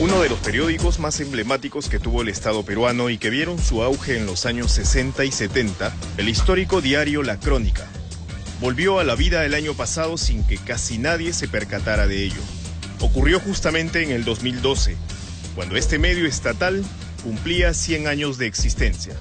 Uno de los periódicos más emblemáticos que tuvo el Estado peruano y que vieron su auge en los años 60 y 70, el histórico diario La Crónica, volvió a la vida el año pasado sin que casi nadie se percatara de ello. Ocurrió justamente en el 2012, cuando este medio estatal cumplía 100 años de existencia.